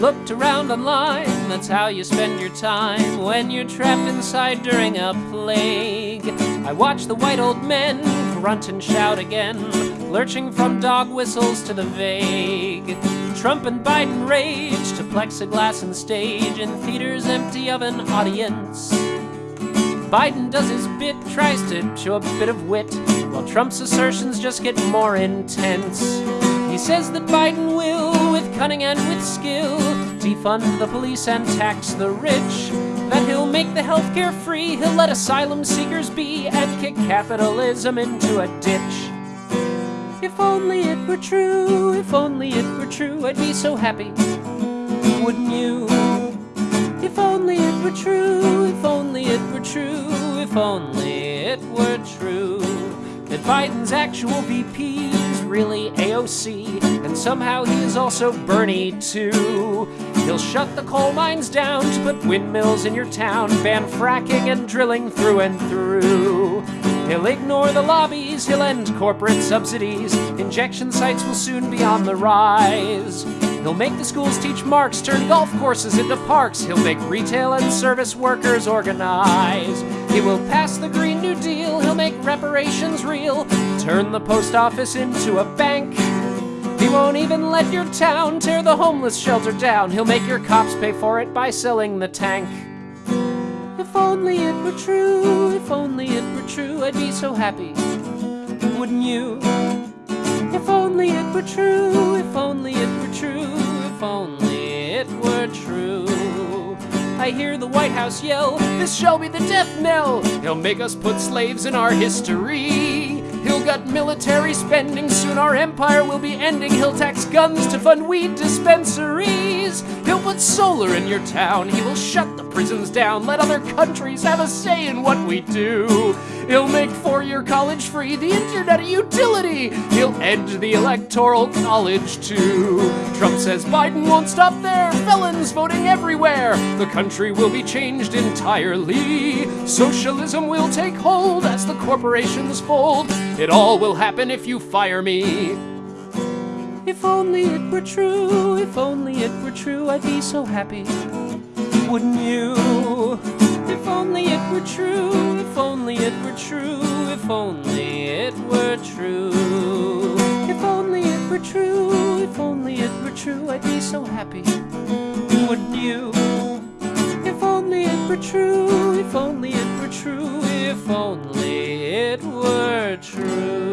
looked around online, that's how you spend your time when you're trapped inside during a plague. I watched the white old men grunt and shout again, lurching from dog whistles to the vague. Trump and Biden rage to plexiglass and stage in theaters empty of an audience. Biden does his bit, tries to show a bit of wit, while Trump's assertions just get more intense. He says that Biden will, with cunning and with skill, defund the police and tax the rich. That he'll make the healthcare free, he'll let asylum seekers be, and kick capitalism into a ditch. If only it were true, if only it were true, I'd be so happy. Wouldn't you? If only it were true, if only it were true, if only it were true. Biden's actual VP is really AOC, and somehow he is also Bernie too. He'll shut the coal mines down to put windmills in your town, ban fracking and drilling through and through. He'll ignore the lobbies, he'll end corporate subsidies. Injection sites will soon be on the rise. He'll make the schools teach Marx, turn golf courses into parks. He'll make retail and service workers organize. He will pass the Green New Deal, he'll make reparations real, turn the post office into a bank. He won't even let your town tear the homeless shelter down. He'll make your cops pay for it by selling the tank. If only it were true, if only it were true, I'd be so happy. Wouldn't you? If only it were true, if only it were true, if only it were true. I hear the White House yell, This shall be the death knell. He'll make us put slaves in our history. He'll gut military spending, soon our empire will be ending. He'll tax guns to fund weed dispensaries. He'll put solar in your town, he will shut the prisons down, let other countries have a say in what we do. He'll make four year college free, the internet a utility. He'll end the electoral college too. Trump says Biden won't stop there, felons voting everywhere. The country will be changed entirely. Socialism will take hold as the corporations fold. It all will happen if you fire me. If only it were true, if only it were true, I'd be so happy. Wouldn't you? If only it were true, if only it were true, if only it were true. If only it were true, if only it were true, I'd be so happy. Wouldn't you? If only it were true, if only it were true, if only it were true.